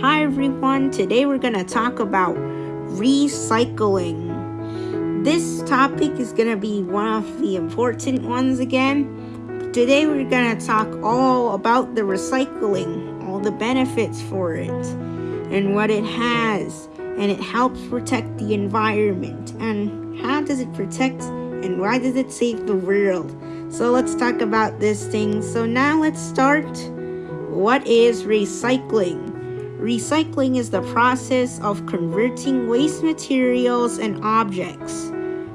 Hi everyone, today we're going to talk about recycling. This topic is going to be one of the important ones again. Today we're going to talk all about the recycling, all the benefits for it, and what it has, and it helps protect the environment. And how does it protect and why does it save the world? So let's talk about this thing. So now let's start. What is recycling? Recycling is the process of converting waste materials and objects.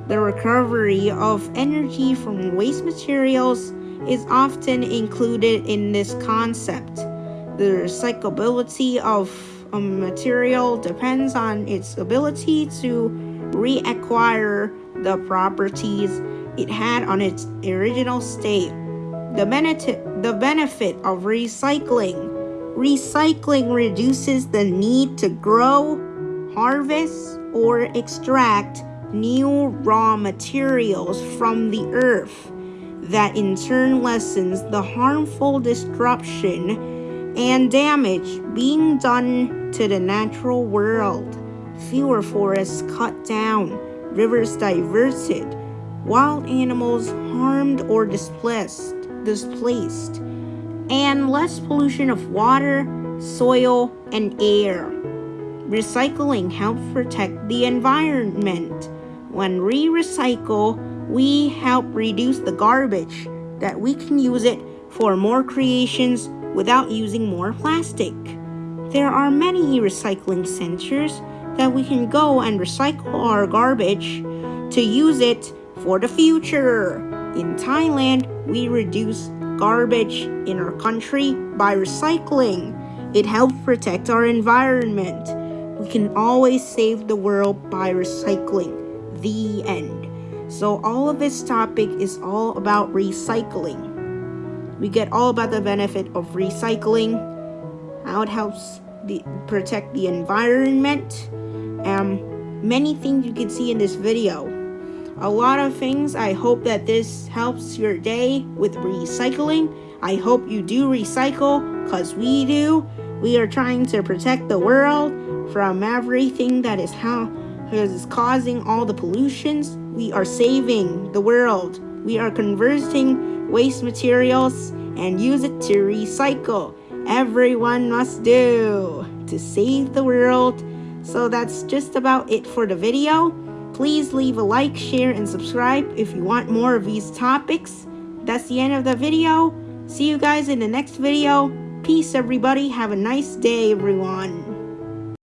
The recovery of energy from waste materials is often included in this concept. The recyclability of a material depends on its ability to reacquire the properties it had on its original state. The benefit, the benefit of recycling. Recycling reduces the need to grow, harvest, or extract new raw materials from the earth. That in turn lessens the harmful disruption and damage being done to the natural world. Fewer forests cut down, rivers diverted, wild animals harmed or displaced, displaced, and less pollution of water, soil, and air. Recycling helps protect the environment. When we recycle, we help reduce the garbage that we can use it for more creations without using more plastic. There are many recycling centers that we can go and recycle our garbage to use it for the future. In Thailand, we reduce garbage in our country by recycling. It helps protect our environment. We can always save the world by recycling. The end. So all of this topic is all about recycling. We get all about the benefit of recycling, how it helps the, protect the environment, and many things you can see in this video a lot of things. I hope that this helps your day with recycling. I hope you do recycle because we do. We are trying to protect the world from everything that is how is causing all the pollutions. We are saving the world. We are converting waste materials and use it to recycle. Everyone must do to save the world. So that's just about it for the video. Please leave a like, share, and subscribe if you want more of these topics. That's the end of the video. See you guys in the next video. Peace, everybody. Have a nice day, everyone.